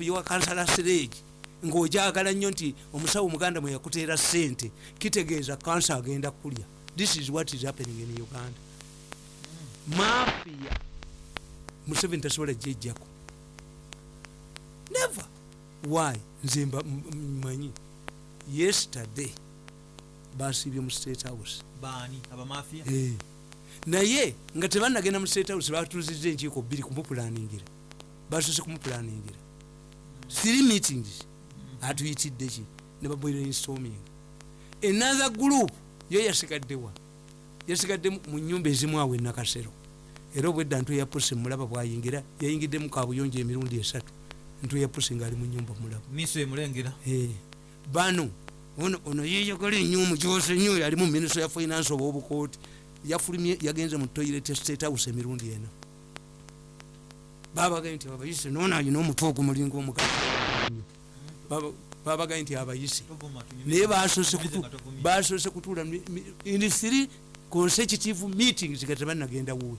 yowa kansala sirage ng'ojagala nnyo nti omusawo omuganda mwe yakuteera ssente kitegeeza kansa agenda kulya. This is what is happening in uganda. Mafia. Museveni tasobola jejjako never. Why? Nze mba- mmanyi. Yesterday basiibye mu state house. Eh. naye nga tebanagenda mu state house batuzizza enkiiko bbiri kumupulaningira basose kumupulaningira three meetings. Atuyitidde ki? Ne babrainstorming another group yo yasigaddewa yasigadde mu- nyumba ezimu awo enakasero era obwedda ntu yapuse mulaba bwayingira yayingiddemu kabuyonjo emirundi esatu. Ntu yapuse ngaali mu nyumba mulaba. Emulengera Eh, bano ono ono yeyagala ennyo omukyose nnyo yali mu minisita ya finance oba obukooti. Yafulumye yagenze mu toilet state house emirundi ena babagaye nti abayise noona alina omutwe ogumulinga omugaa babagaye nti abayise. Naye basose kutuula in three consecutive meetings nga tebanagenda wuwe.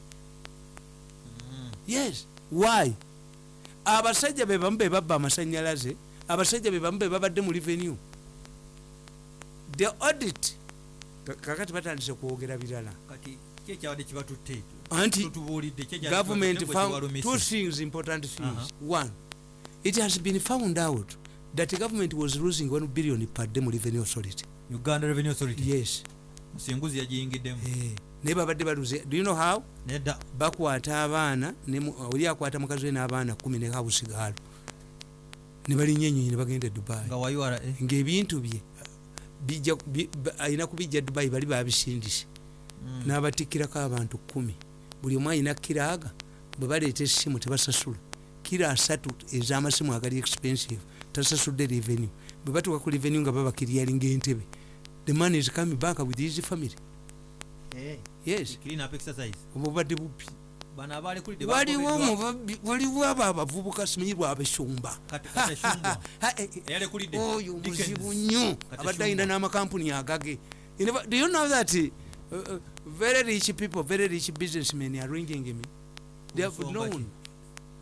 Yes. Why? Abasajja bebamu bebabba amasanyalaze abasajja bebamu bebabadde mu revenue. The audit ka- kakati batandise kwogera birala. Kati kyekyabadde kibatutte anti tutubuulidde government found two things important things. Uh-huh. one it has been found out that the government was losing 1 billion per day mu revenue authority. Uganda revenue authority? Yes. Musinguzi yagiyingiddemu. Eh, naye babadde baluze do you know how? Nedda bakwata abaana mu- oli akwata mukazi we n'abaana kumi ne hausigaalo ne balinnya enyonyi ne bagenda e dubai. Ngaebintu bye bijja alina kubijja dubai bali babisindise. N'abatikkirako abantu kumi buli omu alina kiraaga bwe baleeta essimu tebasasula kiro asatu ez'amasimu agali expensive tasasudde revenue. Bwe batuuka ku revenue nga babakiryalinga entebe. The man is coming back with his family. Yes. bubbi bano abalekulidde waliwo omubabbi waliwo abo abavubuka simanyi lwabesumba Kati- kati Shumba. Eyalekulidde. oyo muzibu nnyo. Abadde Shumba. n'amakampuni agage. Do you know that uh, uh, very rich people very rich businessmen are ringing me. They have known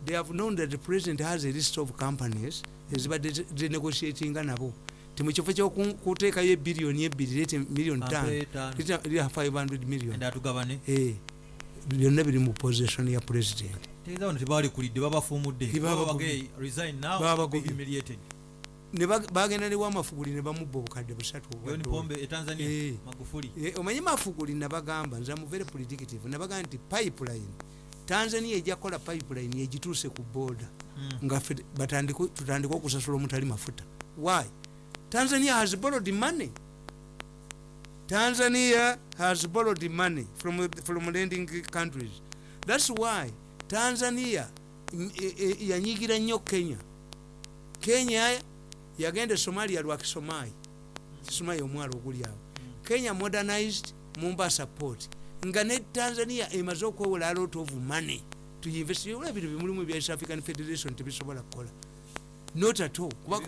they have known that the president has a list of companies ezibadde zi- zinegotiatinga nabo. Ti mukifo kyokuteekayo ebiriyoni ebiri lete miliyoni Kampe ttaano. tano. 500 million. Enda atugabane Eh, byonna biri mu position ya president. Tegeeza bano tebalekulidde babafumudde bagenda ne wamafuguli ne bamubba obukadde busatu etanzania Eh. Eh, omanyi mafuguli nabagamba nze mu very predictive nabaga nti pipeline tanzania ejja kukola pipeline egituuse ku border. Mm. nga tutandike okusasula omutali mafuta. Why? Tanzania has borrowed money. Tanzania has borrowed money from, from lending countries. Thats why tanzania mm, e- e- yanyigira nnyo kenya. Kenya yagenda e somalia lwakisomaayi kisomaayi. Omwalo oguli awo. Kenya modernized mombasa port nga ne tanzania emaze okwewola a lot of money tuyinvestiola bino bimulimu ebya east african federation tebisobola kukola. Not at all. Kuba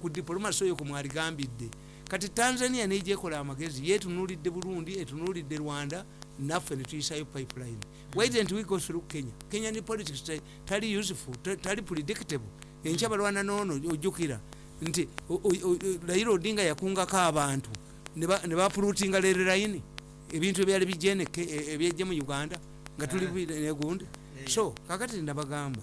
ku diplomasi oyo kumwaligambidde kati tanzania nejekola amagezi yetunulidde burundi etunulidde rwanda naffe netuyisayo pipeline. Why didn't we go through kenya? Kenya ne politics ta- tali useful ta- tali predictable. Enkya balwana noono ojjukira nti raila odinga yakungako abantu. Ne ba- ne bapulutinga lereraini ebintu ebyali bijeneke ebyejje mu uganda nga tuli Eh. negundi Eh. so kakati nabagamba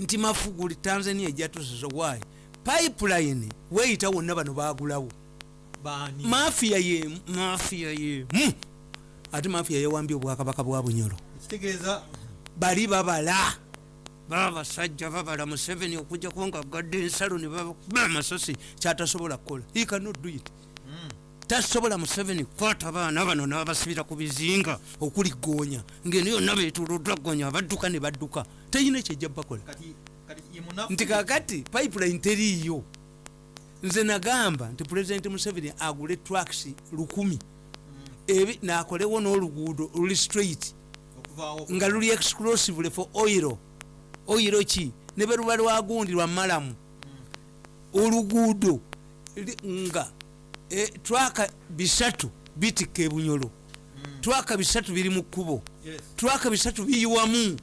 nti mafuguli tanzania ejjatusiza why? Pipeline weyita wonna bano bagulawo mafiya yemu mafiya yemu ate mafiya yawambye obwakabaka bwa bunyolo bali babala baba basajja babala museveni okujjako nga agadde ensalo ne babakuba amasasi kyatasobola kukola he cannot do it. Mm. tasobola museveni kukwata abaana bano nabasibira ku bizinga okuli goonya ngeno yonna betuluddwa goonya badduka ne badduka. Teyina ekyejja bakola nti kakati pipeline teriiyo. Nze nagamba nti pulezidenti museveni agule tracks lukumi. Ebi nakolewo n'oluguudo luli straight nga luli exclusively for oil oil ki? Ne beruba lwagundi lwa malamu. Oluguudo nga e, twaka bisatu bitikka ebunyolo. Twaka bisatu biri mu kkubo. Yes. twaka bisatu biyiwamu.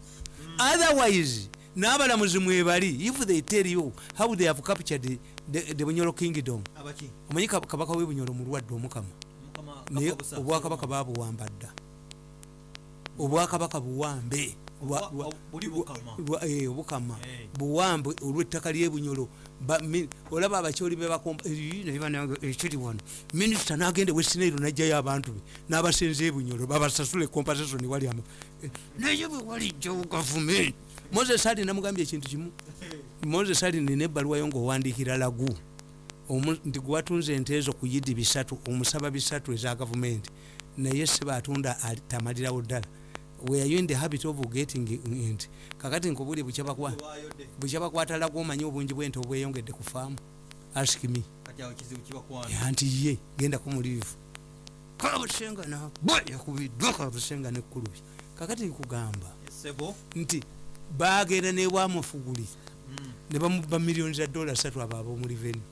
Otherwise n'abalamuzi mwebali if they tell you how they have captured the, the, the bunyolo kingdom. Omanyi Kab- kabaka w'ebunyolo mulwadde omukama? Mukama naye obwakabaka babuwamba dda obwakabaka buwambe Eh, obukama. Eh. buwambe olw'ettaka ly'ebunyolo olaba abakyoli ekiri wano. Minisita n'agenda wesinairo najjayo abantu be n'abasenza ebunyolo babasasula compensation wali ama Eh, naye bwe walijjawo gavumenti. Moses ali namugambye ekintu kimu. Moses ali nina ebbaluwayo ngaowandiikira lagu. Nti gwewatunze ente ezo ku yidi bisatu omusaba bisatu eza gavumenti. Naye seba atunda ali- tamalirawo ddala were you in the habit of getting ent kakati nkubuli bukyabakwa Olwayo de. bukyabakwata lagu omanyi obungi bwente obweyongedde ku faamu ask me. Anti ye genda kumuliivu kabusenga nabwa yakubiddwa kabusenga nekkulubya kakati nkugamba nti bagenda newamufuguli Mm, ne bamuba miliyoni za dola satu abo ab'omuliveni mm.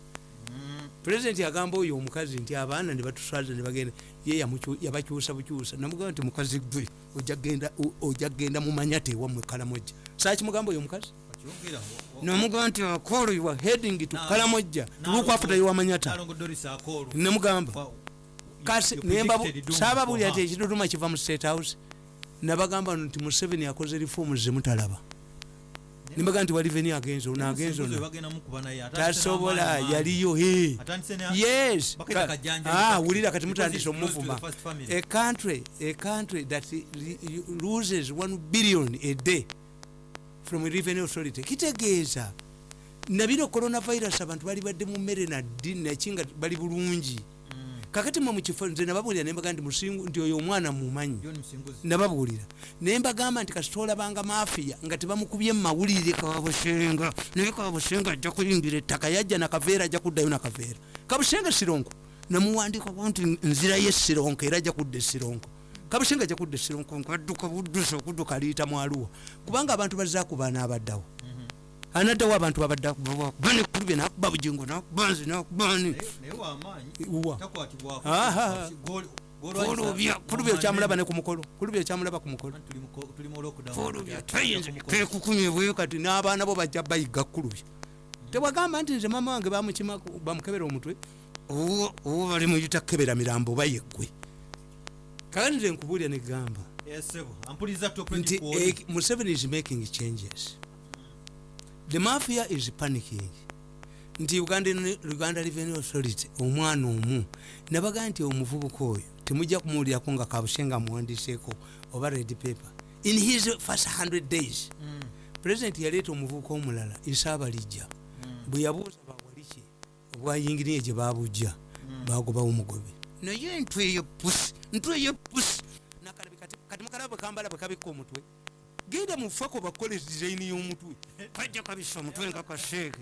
Pulezidenti agamba oyo omukazi nti abaana ne batuswaza ne bagenda ye yabakyusa bukyusa. Namugamba nti mukazi gwe ojja kgenda mumanya tewammwe kalamojja. Saakimugamba oyo omukazi? Nomugamba nti akolo you are heading to kalamojja. Nalongo- tulukwafuta yowamanyata Nalongo Doris Akolo. nemugamba kasi you saababulira her. ekiduduma kiva mu state house nabagamba nti museveni akoze reformu zemutalaba nembaga nti waliveni agenzo nagenzo bagenda mukuba naye, atandise tasobola yaliyo yes. Ah, wulira kati to omuvuma. a country a country that loses 1 billion a day from revenue authority. Kitegeeza. Nabino coronavirus abantu bali badde mu mmere naddi nakinga bali bulungi. Kakati mwe mukifo nze nababuulira nembaga nti musingu nti oyo omwana mumanyi. Nababuulira. Naye mbagamba nti kasita olabanga mafiya nga tebamukubye mumawulire kabusenga naye kabusenga ajja kuyingira ettaka yajja nakaveera ajja kuddayo nakaveera kabusenga sironko. Namuwandikako nti nzirayo esironko era ajja kudda esironko kabusenga ajja kudda esironko nkadduka buddusa okudduka liita mwaluwa kubanga abantu bazaakuba n'abaddawo anaddawo abantu babaddabanekkulubye nakuba bugingo nakuba nzi. Gol- golwanyisa- kulubya kulubya okyamulaba ne ku mukolo kulubya okyamulaba ku mukolo. Tuli tayinza kekukumyebweyo kati n'abaana bo bajja bayiga kulubya tewagamba nti nze mama wange bamukebera omutwe? Owo bali muyita kebera mirambo bayeggwe kakati nze nkubuulira negamba eh, museveni is making changes the mafia is panicking. Nti uganda, revenue authority omwana omu. Nabaga nti omuvubuka oyo temujja kumuwulirako nga kabusenga amuwandiseeko oba red paper. In his first 100 days Mm, president yaleeta omuvubuka omulala isaabalijja mm. bwe yabuuza bawaliki obwayingiriye gye babujja bagobawo omugobe. Naye ntwe eyepusi ntwe eyepusi nakalabi kati kati mukalaba bwe kambala bwe kabikka omutwe genda mufako bakole design y'omutwe kajja kabisa omutwe nga kaseeke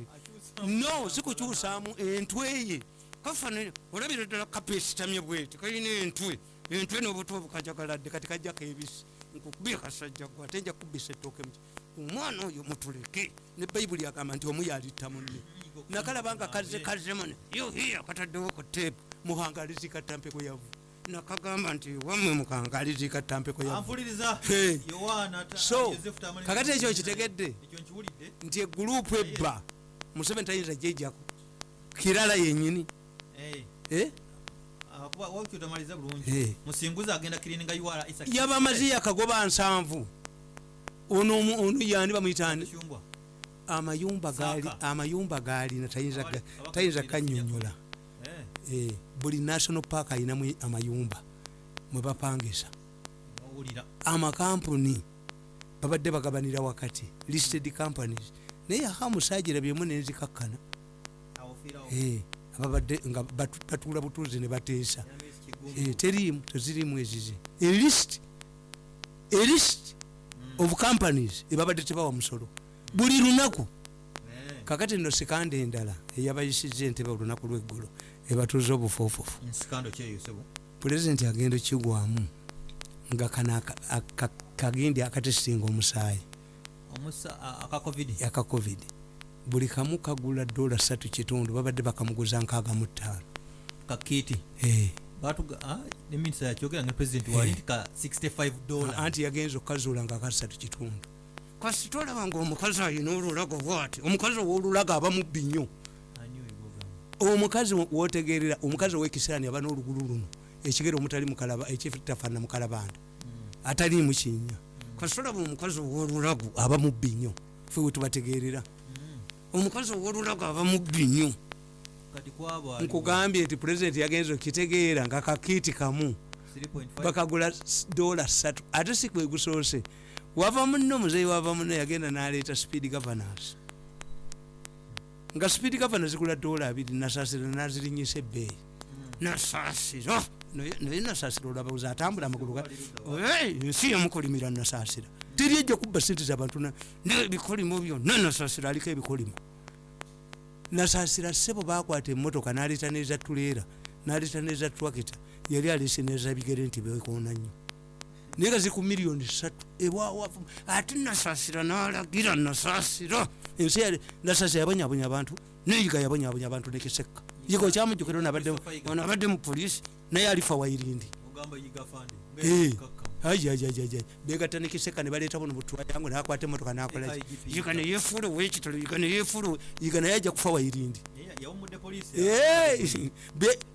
no sikukyusaamu entwe ye. Kafanire olabira ddala kapesitamye bweti kalina entwe. Entwe n'obuto bukajagaladde kati kajjako ebisi nkukubye kasajja gwe ate nja kubisa ettooke muki omwana oyo mutuleke. Ne bayibuli agamba nti omu yalitta munne. Nakalaba nga kaze kazemane yohiya kataddewo ku teepu muhangalizi katampeko yavu nakagamba nti wamwe mukangalizi katampeko yavu Ampuliriza. Hey. Yohana ta- So, kakati ekyo kitegedde? Nti egurupu ebba museveni tayinza gyejjako. Kirala yenyini Eh, ah, kuba wakyo tamaliza bulungi. Eh. Musinguzi agenda cleaning UR Isaac. yabamazi yakagoba nsanvu. Ono yani bamuyitani amayumba. Saaka. amayumba galina tayinza kanyonyola buli national park ayinamu amayumba mwebapangisa owulira. amakampuni babadde bagabanira wakati listed companies. Naye aha musajira byemu nenzikakkana. Eh, ababadde nga batu- batuula butuuzi ne bateesa. Eh, teriimu tezirimu ezize elist elist Mm. of companies ebabadde tebawa musolo. Buli lunaku. Eh, kakati nno sikande endala eyabayisiza entebe olunaku lweggulo ebatuuza sebo. pulezidenti agenda kigwamu nga kano kagindi akatesitinga omusaayi Omusa a- aka covid. aka covid buli kamu kagula dola satu kitundu babadde bakamuguza nkaaga mu ttaano. Eh, Batuga ne minisita yakyogera ne president wali nti ka 65 dollar. anti yagenza okukazuula nga akasatu kitundu kasi tolaba ngaomukazi ayina olulago bwati omukazi owolulago aba mubbi nnyo? Omukazi wotegerera omukazi owekisirani aba n'olugulu luno ekigere omutali mukalaba ekitafaana mukalabanda ataliimu kinnya. Kasi tolaba omukazi owolulago aba mubbi nnyo fe wetubategerera omukazi owolulago aba mubbi nnyo nkugambye nti pulezidenti yagenza okitegeera nga kakiiti kamu 3.5 bakagula dola satu ate si kwe gusoose. Wava muno muzeyi wava muno yagenda naleeta speed governance nga speed governance zigula dola abiri nasasira nazirinyisa ebbeeyi. Nasasira. Naye naye nasasira olaba uza atambula amagulu ga ensi yamukolimira nasasira. Teri ejja kubba sente zabantu nebikolimo byonna nasasira aliko ebikolimo. Nasasira sebo bakwata emotoka naleeta neza tuleera naleeta neza twakita yali alese neza bigere nti bekoona nnyo. Naye nga ziku miliyoni satu ewawafu ate nasasira nalagira nasasira ensi nasasira yabonyabonya abantu neyiga yabonyabonya abantu nekiseka yiga okyamujjukira ono abadde- mu polisi naye alifa wairindi fande Eh. begatta nekiseka nebaleeta buno butwayangu nakwata emotoka nakola IGP. yiga neyefuula owekitalo yiga neyefuula yiga naye ajja kufa wairindi poliisi Eh,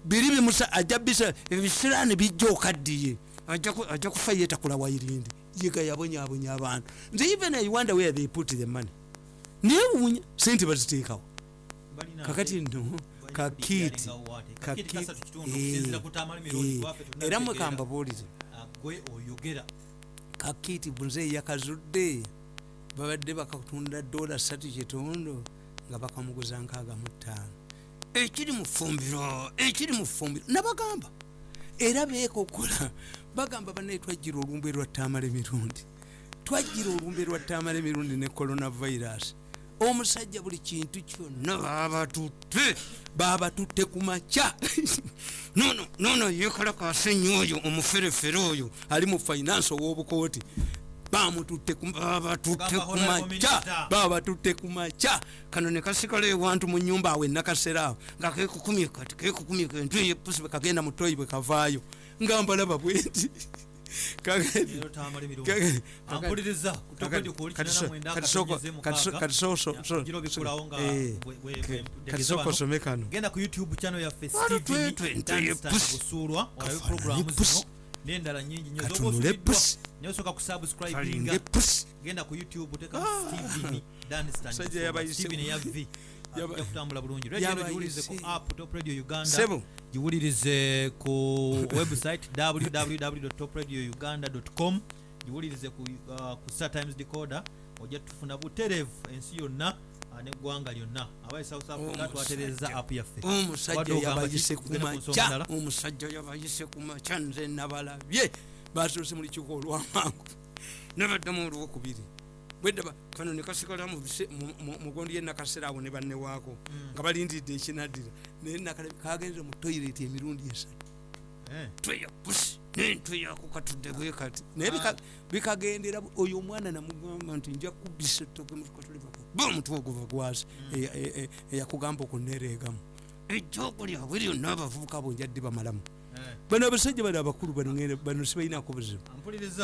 biri bimusa ajja bisa ebisiraani bijja okaddiye. Ajja ku- ajja kufa yetakula wairindi yiga yabonyabonya abantu. Nze even i wonder where they put the money newuunya sente baziteekawo. Kakati no balina kakiiti kulinga waate. kaki- Kakiiti kasatu kitundu, eh, eh, era mwekamba oyogera. Kakiiti bunze yakazudde babadde bakatunda dola satu kitondo nga bakamuguza nkaaga mu ttaano. Ekiri mu fumbiro ekiri mu fumbiro nabagamba era beekokola bagamba banaye twajjira olumbe lwa taamala emirundi twajjira olumbe lwa taamala emirundi ne coronavirus omusajja buli kintu kyonna babatutte babatutte ku makya. Nono nono yekalakasenyi oyo omuferefere oyo ali mu finance ow'obukooti. Bamututte ku- babatutte ku makya babatutte ku makya. Kano ne kasigala ewantu mu nyumba awe nakasera awo nga kekukumye kati kekukumye kentu eyepusi kagenda mu toyi bwe kavaayo. Nga mbalaba bwenti Kati kinana so- mwenda kati soko- akatonyeze kati so- mukaaga. kati so- so- Ya, so- gira obikulawo nga bwe- bwe- ke- bwe- kati tegeza soko bano. osome kano genda ku youtube channel yaffe steveni busuulwa olabe programu zino n'endala nyingi osubiddwa pusi. naye osooka kusubscribinga genda ku youtube teka steveni danstan Musajja Busuulwa. yabayise- Steven eya v ajja kutambula bulungi. Radio giwulirize ku app top radio uganda? Giwulirize ku website www topradio com giwulirize ku, uh, ku star times decoder. Ojja tufuna butereevu ensi yonna uh, neggwanga lyonna. Abaye south africa twatereza app yaffe. Omusajja yabayise ki? ku Tugende ku nsonga makya? endala? omusajja yabayise ku makya nze nabalabye. Basoose mu lukiiko olwamangu nabaddemu olwokubiri bwedaba kano nekasigala mugondi yenakasera awo ne bannewaako nga balindidde ekinaddira naye kagenze mu toyireti emirundi esatu. Eh. tweya pusi nentweyako katudde bwe kati. Naye bika- bikagendera oyo omwana namugamba nti nja kubisa ettoke ba omutwe oguva gwasi eya- e- e- eyakugamba okunereegamu ejjoogo lyabwe lyonna abavubuka bo njadde bamalamu. Eh. bano abasajja bano abakulu bano bano sibalinako buzibu.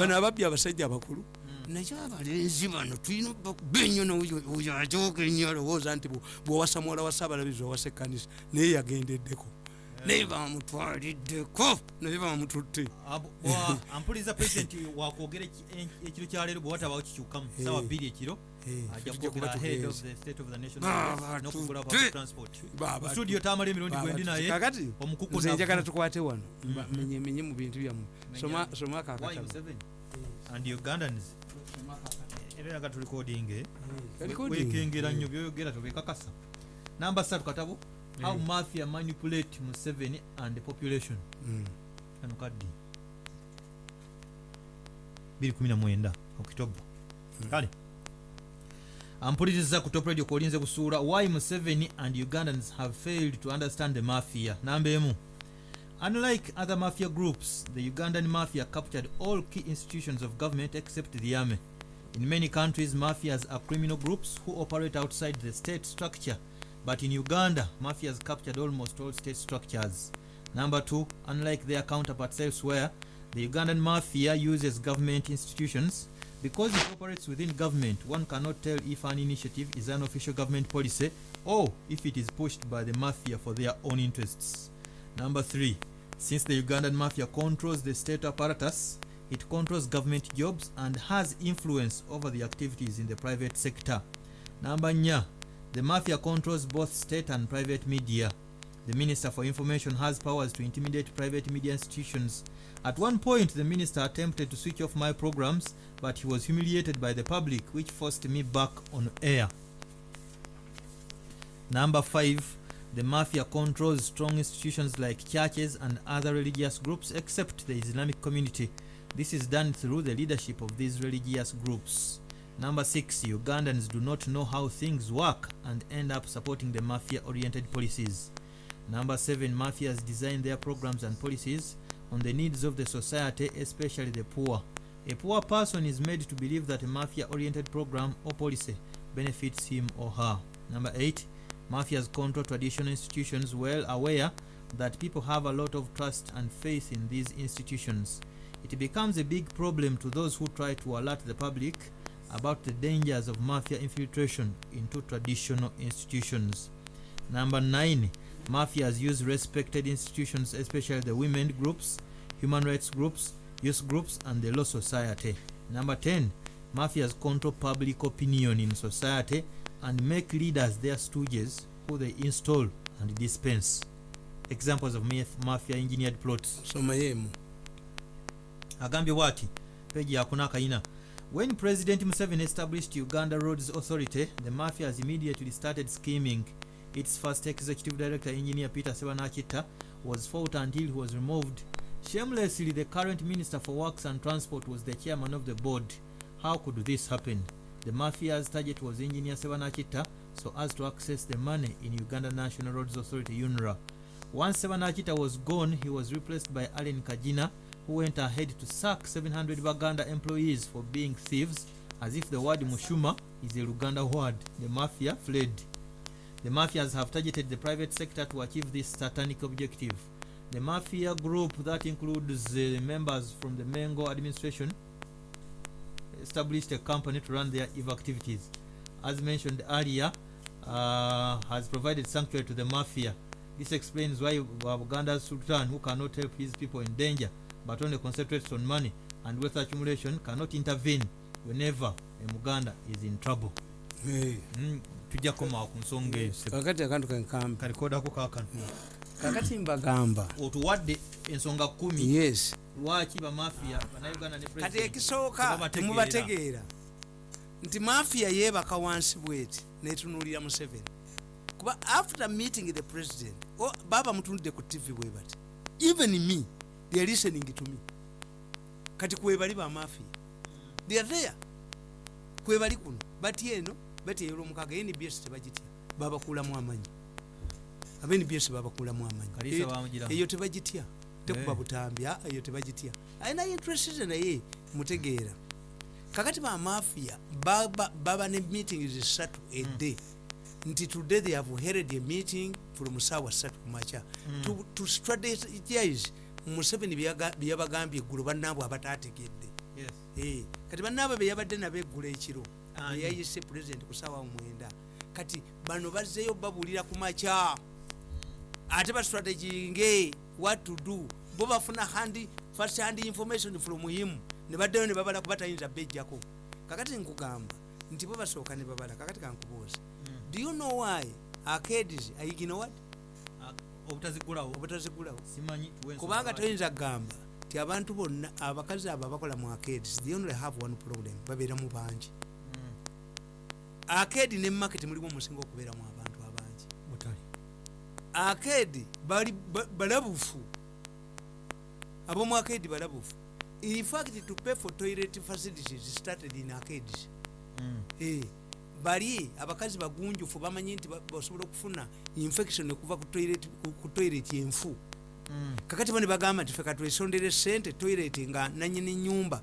Bano ababbi abasajja abakulu naye abalenzi bano tulina okuba ennyo noyo oyo ajooga ennyo alowooza nti bw- bwowasa muwala wa saabalabizi owasa ekkanisa naye yagendeddeko naye bamutwaliddeko naye bamututte bwa- ampuliriza president wakwogera ekiro kyaleero bwe watabawo kikyukamu Eh. sawa bbiri ekiro Eh, studio tamala emirundi gwendi naye kakati nze njagala tukwate wano. Menyemenye mu bintu byammwe. Soma Museveni? and ugandans era yaga tulikodinge Recording. wekengera nnyo byoyogera tobekakasa. Namba satu katabo how mafia manipulate museveni and the population? Kano kaddi. 219 okitoba kale. Ampuliriza ku top radio kolinze busuula why museveni and ugandans have failed to understand the mafia? Namba emu unlike other mafia groups the ugandan mafia captured all key institutions of government except the army. In many countries mafias are criminal groups who operate outside the state structure. But in uganda mafias captured almost all state structures. Number two unlike their counterparts elsewhere the ugandan mafia uses government institutions. Because it operates within government, one cannot tell if an initiative is an official government policy or if it is pushed by the mafia for their own interests. Number three, since the Ugandan mafia controls the state apparatus, it controls government jobs and has influence over the activities in the private sector. Number nya, the mafia controls both state and private media. The Minister for Information has powers to intimidate private media institutions. At one point, the minister attempted to switch off my programs, but he was humiliated by the public, which forced me back on air. Number five, the mafia controls strong institutions like churches and other religious groups except the Islamic community. This is done through the leadership of these religious groups. Number six, Ugandans do not know how things work and end up supporting the mafia oriented policies. Number seven, mafias design their programs and policies on the needs of the society, especially the poor. A poor person is made to believe that a mafia oriented program or policy benefits him or her. Number eight, mafias control traditional institutions well aware that people have a lot of trust and faith in these institutions. It becomes a big problem to those who try to alert the public about the dangers of mafia infiltration into traditional institutions. Number nine, mafias use respected institutions, especially the women groups, human rights groups, youth groups, and the law society. Number 10, mafias control public opinion in society and make leaders their stooges who they install and dispense. Examples of maf- mafia engineered plots. somayemu agambye bwati peji yakuna akayina. When president museveni established uganda roads authority the mafias immediately started scheming. Its first executive director engineer peter sebanakita was fought until he was removed. Shamelessly the current minister for works and transport was the chairman of the board. How could this happen the mafia's target was engineer sebanakita so as to access the money in uganda national roads authority unra once sebanakita was gone he was replaced by allen kajina who went ahead to sack 700 Baganda employees for being thieves, as if the word Mushuma is a Luganda word. The mafia fled. The mafias have targeted the private sector to achieve this satanic objective. The mafia group that includes the members from the Mengo administration established a company to run their evil activities. As mentioned earlier, uh, has provided sanctuary to the mafia. This explains why Uganda's Sultan, who cannot help his people in danger, but only concentrates on money and wealth accumulation, cannot intervene whenever a Muganda is in trouble. Mm, tujja kukomawo ku nsonga eyo kakati akantu kenkamba kalikodako kakano kakati mbagamba. Otuwadde ensonga kumi. Yes. Lwaki bamafiya bannayuganda kati ekisooka temubategeera. Nti mafiya yeebaka wansi bweti netunuulira museveni kuba after meeting the president o- baba mutunudde ku tv bwe bati even me they are listening to me. Kati kwebali bamafiya they are there. Kwebali kuno. Bati eno bati eyolwomukaga nbs tebagitya. Babakuulamu amanyi aba nbs babakuulamu amanyi. Eyo- tebagitya. Tekuba Eh. butambi aa, eyo tebagitya. Alina interest naye mutegeera. Kakati bamafiya baba ne meeting zisatu edde nti today they have held a meeting from saawa satu kumakya to, to strategize museveni byabagambye eggulo bannaabwe abatategedde. Eh, kati bannaabwe beyabadde nabo eggulo ekiro eyayise president ku saawa mwenda. Kati bano bazzeyo babuulira ku makya ate bastrateginge what to do. Bo bafuna hand first hand information from him ne baddayo ne babala kuba tayinza bejjako kakati nkugamba nti bo basooka ne babala kakati kankubuuza do you know why arcades ayigino what? Ah, obutazigulawo obutazigulawo simanyi tuwe ensonga kubanga lwaki. toyinza kugamba ti abantu bonna abakazi abo abakola mu arcades they only have one problem babeera mu bangi. Mm, arcade ne market mulimu omusinga okubeeramu abantu arcade bali ba- balabufu. Abomu arcade balabufu. In fact to pay for toilet facilities started in arcades Mm, Eh, bali abakazi bagunjufu bamanyi nti ba- basobola okufuna infection okuva ku toilet- ku- ku toilet enfu. Mm, kakati bane bagamba nti fe katwesondere sente toilet nga nanyini nyumba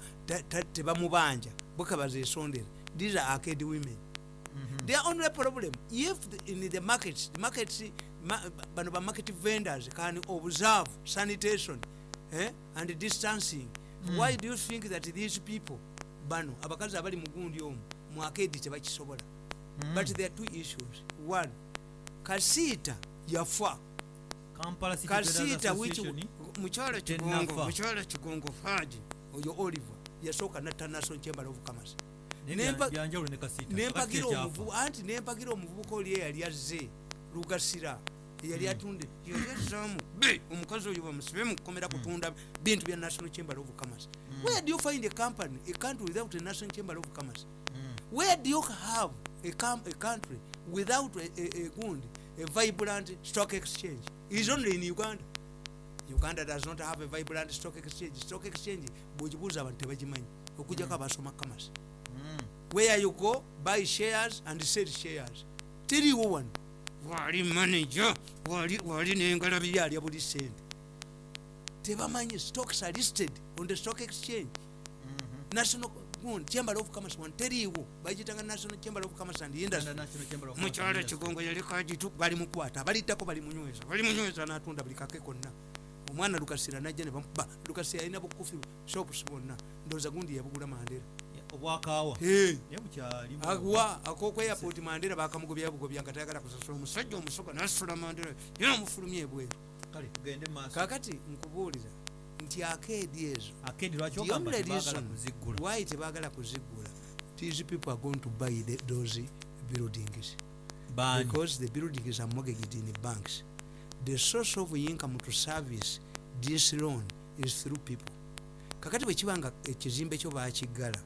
tebamubanja. Bweka bazesondera these are arcade women. Mhm. their only problem if the, in the markets the markets ma, bano ba market vendors can observe sanitation eh, and distancing. Mm. why do you think that these people bano abakazi abali mugundi omu mwakedi tebakisobola Mm. but there are two issues. One kasiita yafa. Kasiita which mukyalo kigongo mukyalo kigongo faji oyo oliver yasooka natta national chamber of commerce. Nempagira Kakati ekyafa. omuvu anti nempagira omuvubuka oli eyali azze lugasira eyali atunda yali azaamu be omukazi oyo bamusibe mukukomera kutunda bintu bya national chamber of commerce. Where do you find a company a country without a national chamber of commerce? Mm. where do you have a, com- a country without a, a, a good a vibrant stock exchange? Is only in uganda. Uganda does not have a vibrant stock exchange. Stock exchange bwegibuuza abantu tebagimanyi. Okujjako abasoma commerce. Mm. where you go buy shares and sell shares. Tell tiriwo wano wali manager wali wali nengalabi yalya buli sente. Tebamanyi stocks are listed on the stock exchange. Mhm. national good, chamber of commerce one teriiwo bagitanga national chamber of commerce and industry. And kigongo yali kagitu bali mukwata abaliddako bali munyweza bali munyweza natunda buli kake konna. Omwana lukasira najja ne bamuba lukasira alina bukufi shops bonna ndowooza gundi yabugula mandera. Obwakaawa Hey. naye bukyalimu agwa akoku airport mandera bakamugobya bugobya nga tayagala kusasula omusajja omusoga nasula mandera yena omufulumya ebweru. Kakati nkubuulira nti akeedi ezo tebaagala reason kuziggula these people are going to buy the, those buildings. Baani? Because the buildings are mortgaged in the banks. The source of income to service this loan is through people. Kakati bwekibanga ekizimbe kyo bakiggala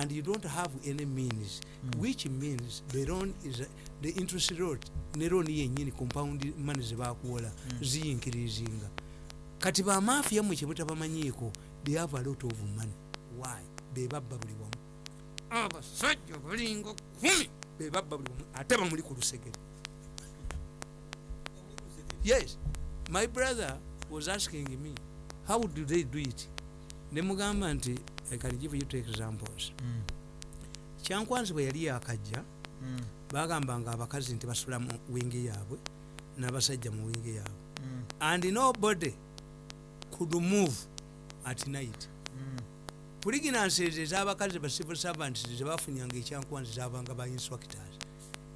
and you don't have any means. Mm. which means the loan is the interest rate ne loan yennyini compound money zebakuwola Mm. ziyinkirizinga. Kati bamafia mwe kyebutabamanyiiko they have a lot of money. Why? Bebabba buli wamu. Abasajja balinga kumi. Bebabba buli wamu ate bamuli ku lusegere. Yes my brother was asking me how do they do it? Nemugamba nti i can give you two examples kyankwanzi bwe yali yakajja Mm. bagambanga abakazi nti basula mu wingi yaabwe n'abasajja mu wingi yaabwe. Mm. and nobody could move at night. Mm. puliginanses ez'abakazi ba civil servants zebafunyanga ekyankwanzi zabanga ba instructors.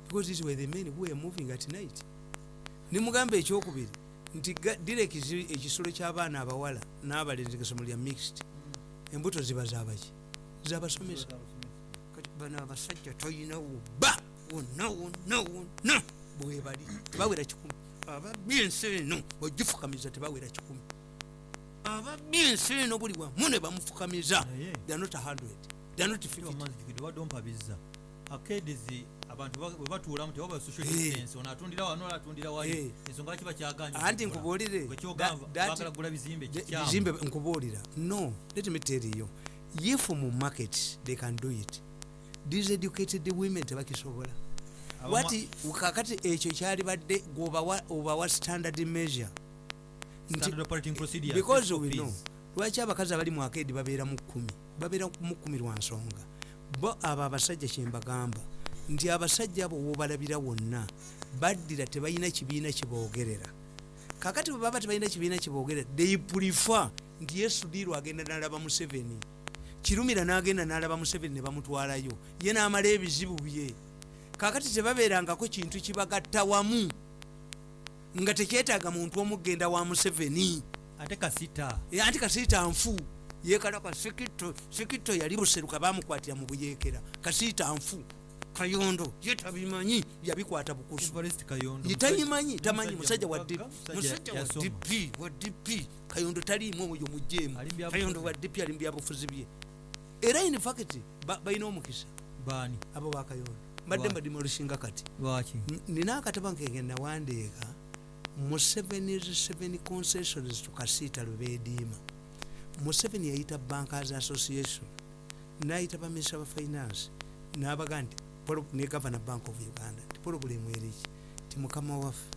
Because these were the men who were moving at night. Nimugamba ekyokubiri nti direkizi ekisolo ky'abaana abawala n'abalenzi gasomo lya mixed embuto ziba zabaki zabasomesa. Kati bano abasajja toyinawo ba wonna wonna wonna. Bwebali tebawera kikumi. Ababbi ensi eno ogifukamiza tebawera kikumi. Ababbi ensi eno buli wamu ne bamufukamiza. Naye. They are not 100 they are not 50 amazikidi wadde ompabizza akedizi abantu ba- bwe batuulamu tewaba social Eh. distance ono atundira wano ola atundira wali. Eh. ensonga kiba kyaganye anti nkubuulire. Bagala kugula bizimbe bizimbe nkubuulira. No let me tell you if mu market they can do it these educated women tebakisobola. Wati kakati ekyo kyali badde gwobawa obawa standard measure. Because we know lwaki abakazi abali mu akedi babeera mu kkumi? Babeera mu kkumi lwa nsonga. Bo abo abasajja kyembagamba nti abasajja abo wobalabira wonna baddira tebalina kibiina kiboogerera. Kakati bwe baba tebalina kibiina kiboogerera they prefer nti yesu diirwa agenda n'alaba museveni? Kirumira n'agenda n'alaba museveni ne bamutwalayo ye n'amala ebizibu bye. Kakati tebabeerangako kintu kibagatta wamu nga tekyetaaga muntu omugenda wa museveni. Ate kasita. Anti kasiita nfu. Yekalaka sikito sikito yali buseruka bamukwatira mu buyeekera. Kasiita nfu kayondo ye tabimanyi yabikwata bukusu. Evarist kayondo ye tayimanyi tamanyi musajja wa musajja wa dp wa dp kayondo taliimu oyo mujeemu kayondo wa dp ali mu byabufuzi bye. Era in fact ba- balina omukisa. Baani? Abo bakayondo mbadde mbadimulushinga kati. Nina akatabo nkenge nawandiika museveni seven concessions tukasiita lwebeediima museveni yayita bankers association nayita baminisita ba finance nabaga nti ne governor bank of uganda ti polobulemu eriki ti mukama waffe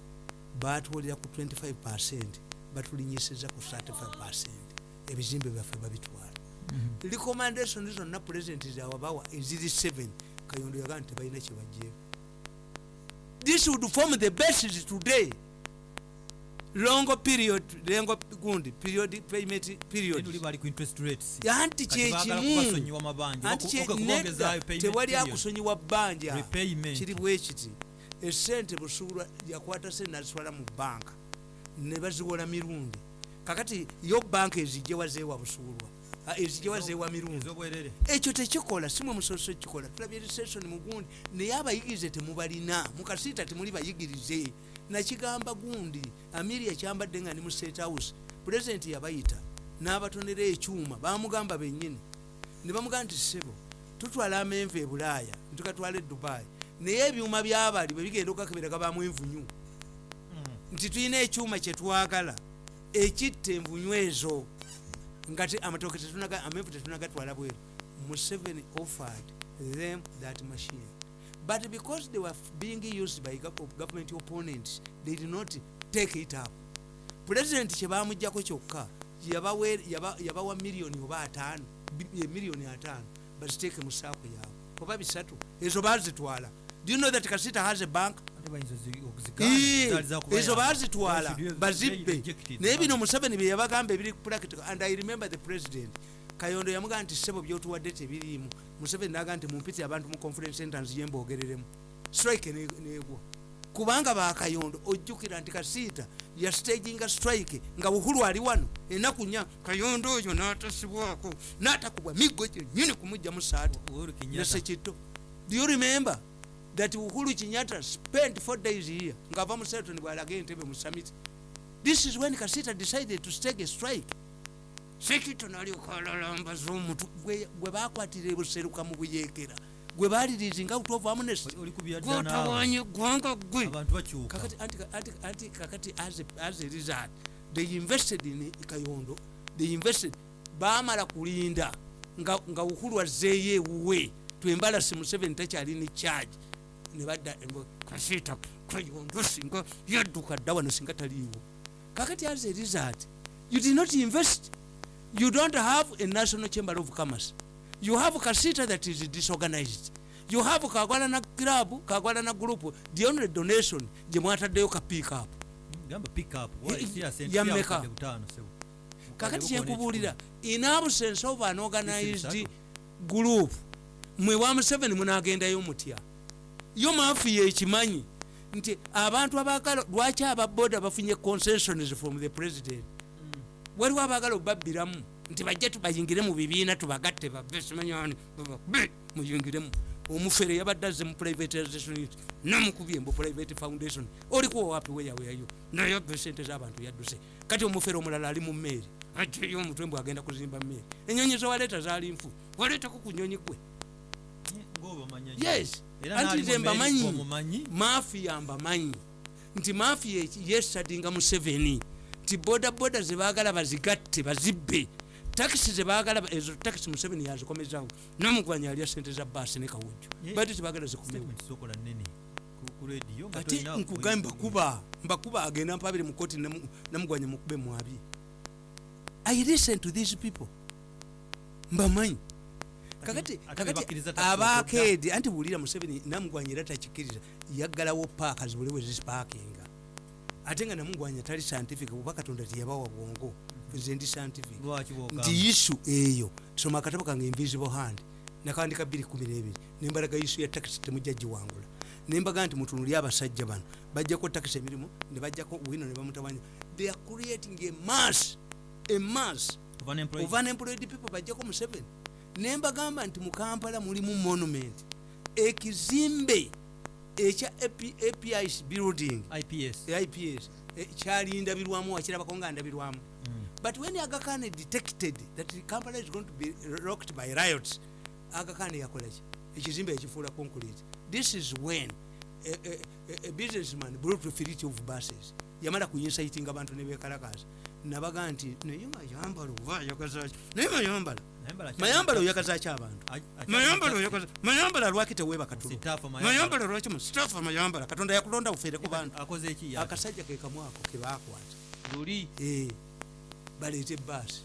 batwolera ku 25 percent batulinyisiza ku 35 percent. Ebizimbe byaffe babitwala. Recommendation zonna president zawabawa eziri 7 kayondo yagaa nti tebalina kyebajjeeko this would form the basis today longo period lengo gundi period payment period. Uli bali ku interest rates. Anti baagala kyekimu kubasonyiwa mabanja anti nedda payment tewali period. akusonyiwa bbanja. Repayment. kiri bwekiti esente busuulwa yakwata sente nazitwala mu banka ne baziwola mirundi. Kakati yo banka ezijjewa zeewa busuulwa Ah, ezijjewa zeewa mirundi ekyo tekikola simwe musoso kikola tulabye recession mugundi naye abayigirize temubalina. Mukasiita temuli bayigirize. Nakigamba gundi amiri ekyambadde nga ni mu state house pulezidenti yabayita. N'abatonera ekyuma bamugamba bennyini. Ne bamugamba nti sebo tutwala amenvu e bulaaya netukatwala e dubayi naye ebyuma byabali bwe bigenda okukakebera gabamu envunyu nti tulina ekyuma kyetwagala ekitta envunyu ezo nga te- amatooke tetunaga- amenvu tetunagatwala bweru museveni offered them that machine. But because they were being used by government opponents they did not take it up. President kyebamugjako kyokka yabawa miliyoni oba ataano bi- eh, miliyoni ataano baziteeke mu saako yaabwe. Oba bisatu ezo bazitwala do you know that kasita has a bank ezo bazitwala bazibbe. naye bino museveni bye yabagamba ebiri practical and i remember the president kayondo yamugamba nti sebo byotuwadde tebiriimu. Museveni naga nti mumpiti abantu mu conference centers ye mbogereremu strike ne- negwa kubanga bakayondo ojjukira nti kasiita yastaginga strike nga buhulu ali wano enaku nya kayondo oyo n'atasibwako n'atakubwa miggo gyenyini kumugjamu Kenyatta. nesekito do you remember that uhuru kenyatta spent four days here. Ngava mu seton bwalaga entebe mu summit. This is when kasita decided to stake a strike. Sekito nalyokalalambaz omutu gwe gwe bakwatira ebuseruka mu buyekera. Gwe balirizinga out of amnesty. Oli- kubya dda naawe. gwotawanye gwanga gwe abantu bakyuka. Kakati anti, anti, anti kakati as a, as a result they invested in kayondo. They invested bamala kulinda nga, nga uhuru azeeyo ewuwe. Twembala si museveni takyali ne charge nebadda embo- kasita kayondo singa yadduka dda wano singa taliiwo. Kakati as a result you did not invest you don't have a national chamber of commerce. You have kasita that is disorganized. You have kagwalana club kagwalana group. The only donation gye mwataddeyo ka pick up. Eh, Why? Siya sente, ya siya mmeka? bukadde butaano, sebo. kakati kyenkubuulira in absence of an organized group mwe wa museveni munagendayo mutya yo mafiya ekimanyi nti abantu abagala lwaki ababoda bafunye concessions from the president? Waliwo abagala obabbiramu nti bajje tubayingire mu bibiina tubagatte bave simanyani babe muyingiremu omufere yabadde azze mu privatization unit namukubye mbu private foundation. Olikuwa wapi weyaweyayo nayabbe sente z'abantu yadduse. Kati omufere omulala ali mu mmeeri. Ajeyo omutwe mbwe agenda kuzimba mmeeri. Enyonyi zewaleeta zaali nfu. Waleetako ku nyonyi gwe ng'oba omanya nnyo. yes. Era anti nze mbamanyi omumanyi mafiya mbamanyi nti mafiya yesadinga mu seveni nti bodaboda zebaagala bazigatte bazibbe. Takisi zebaagala ezo takisi mu seveni yazikomezawo namugwanya alya sente za baasi ne kawujjo. Yeah. bati zikomewo nga ate tolina- nkugambe mbakuba mbakuba agenda mpabire mu koti namu- namugwanya mukube mwabi i listen to these people. Mbamanyi kakati kakati taxi abakeedi anti buulira museveni namugwanya era takikiriza yaggalawo paaka zibule we zipaakinga ate nga namugwanya tali scientific kuba katonda teyabawa bwongo. Nze ndi scientific. Nti isu eyo. Soma akatabo kange invisible hand nakandika 212 nembalaga isu ya takisi temujja giwangula nembaga nti mutunuli abasajja bano bajjako takisi emirimu nebajjako wino nebamutawanya they are creating a mass a mass Of unemployed? of unemployed people. Bajjako mu 7 nembagamba nti mu kampala mulimu monument. Ekizimbe ekya AP- apis building. Ips eh, kyalindabirwamu wakirabako nga ndabirwamu. Mm. but when aga khan detected that kampala is going to be rocked by riots aga khan yakolaki ekizimbe ekifuula concrete. This is when a, a, a, businessman brought fleet of buses. Yamala kuinsaitinga abantu nebekalakaza nabaga nti naye mayambala oba ayagazaki naye mayambala mayambala oyagazaki abantu? Mayambala oyagaza mayambala lwaki teweeba katulo Sitaafa Mayambala. lwaki mu sitaafa mayambala. Katonda yakulonda bufeere ku bantu. akoze eki yaki? akasajja ke kebakwata luli? Eh, baleeta ebbaasi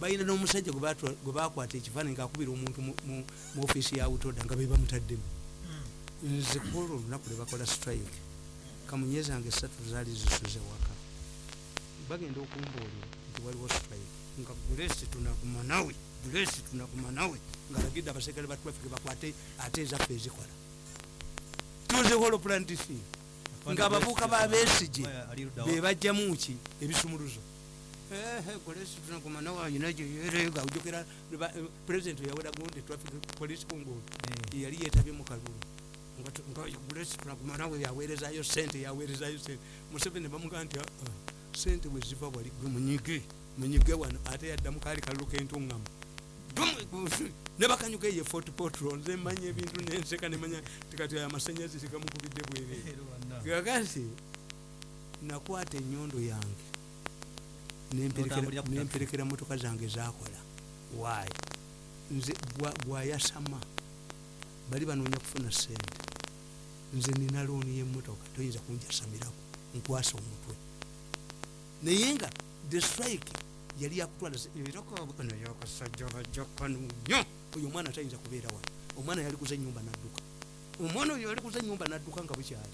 balina n'omusajja gwe bakwata ekifaananyi ngaakubira omuntu mu- ofiisi ya utoda nga be bamutaddemu. Nze kuola olunaku lwe bakola strike. Kamunye zange esatu zaali zisuze waka. Bagenda okumbuulira nti waliwo strike. Nga gulesi tunaguma nawe gulesi tunaguma nawe ngaalagidde abasekale ba traffic bakwate ate ezaffe ezikola. Tuzeholo plantisi nga abavuuka babesige bebajjamu ki? Ebisumuluzo. Golesi tunaguma nawe ayina gyeyerega ojokera president yawera gundi traffic police kungulu yali yetabye mu kalulu. Ngagulesi tunaguma nawe yaweerezayo sente yaweerezayo sente museveni bamugaa nti "Ah, sente bweziva wali gwe munyige munyige wano ate yaddamu kaali kalulu kentuŋŋamu ne bakanyuka eyo fort potro nze manya ebintu nenseka nemanya tikati ayo amasanyazi tegamukubidde bwereere gagasi nakwata enyondo yange nemperekera- motoka zange zakola waayi nze bwa- bwayasama bali banoonya kufuna sente nze nina looni yemotoka toyinza kunjasamirako nkwasa omutwe. Naye nga the strike yali yakutwala yakasajja bajjakanu nnyo oyo omwana tayinza kubeera wano omwana yali kuza enyumba nadduka. Omwana oyo yali kuza enyumba nadduka nga bukyali